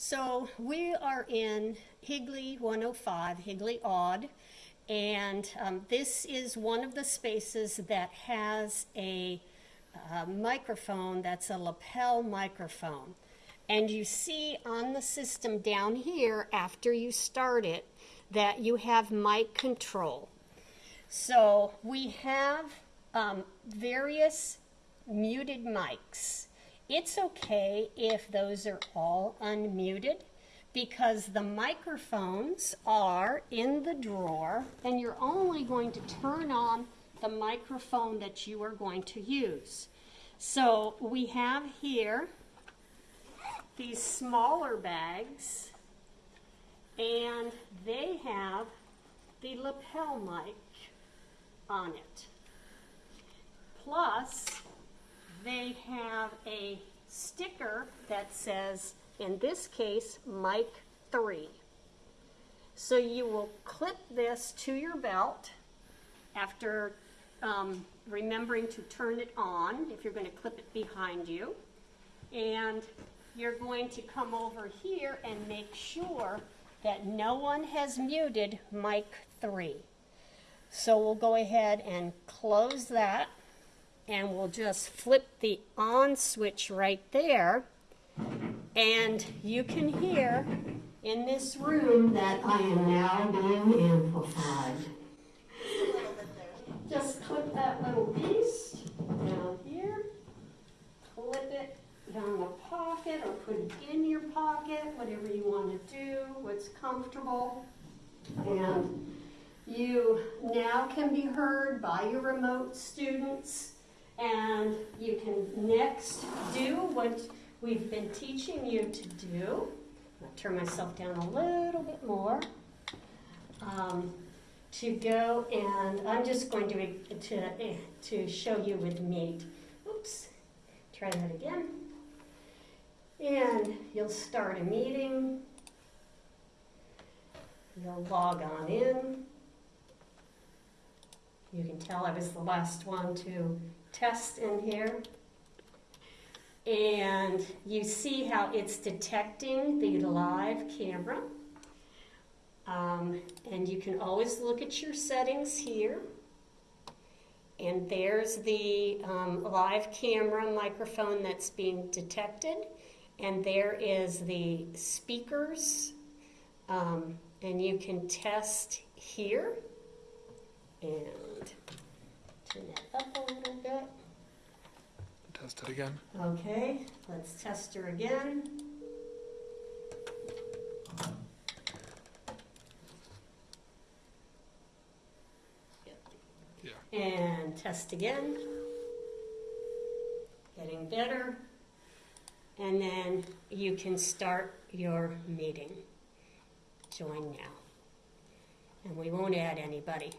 So we are in Higley 105, Higley Odd, and um, this is one of the spaces that has a uh, microphone that's a lapel microphone. And you see on the system down here, after you start it, that you have mic control. So we have um, various muted mics. It's okay if those are all unmuted because the microphones are in the drawer and you're only going to turn on the microphone that you are going to use. So we have here these smaller bags and they have the lapel mic on it. Plus, they have a sticker that says, in this case, mic 3. So you will clip this to your belt after um, remembering to turn it on if you're going to clip it behind you. And you're going to come over here and make sure that no one has muted mic 3. So we'll go ahead and close that and we'll just flip the on switch right there and you can hear in this room that I am now being amplified. Just clip that little piece down here, clip it down the pocket or put it in your pocket, whatever you want to do, what's comfortable. And you now can be heard by your remote students and you can next do what we've been teaching you to do. I'll turn myself down a little bit more. Um, to go and I'm just going to, to, to show you with Meet. Oops, try that again. And you'll start a meeting. You'll log on in. You can tell I was the last one to test in here. And you see how it's detecting the live camera. Um, and you can always look at your settings here. And there's the um, live camera microphone that's being detected. And there is the speakers. Um, and you can test here. And turn that up a little bit. Test it again. Okay, let's test her again. Yeah. And test again. Getting better. And then you can start your meeting. Join now. And we won't add anybody.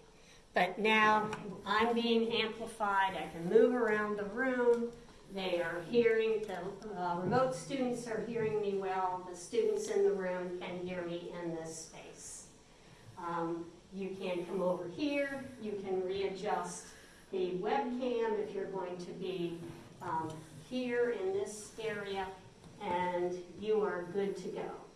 But now I'm being amplified. I can move around the room. They are hearing, the uh, remote students are hearing me well. The students in the room can hear me in this space. Um, you can come over here. You can readjust the webcam if you're going to be um, here in this area, and you are good to go.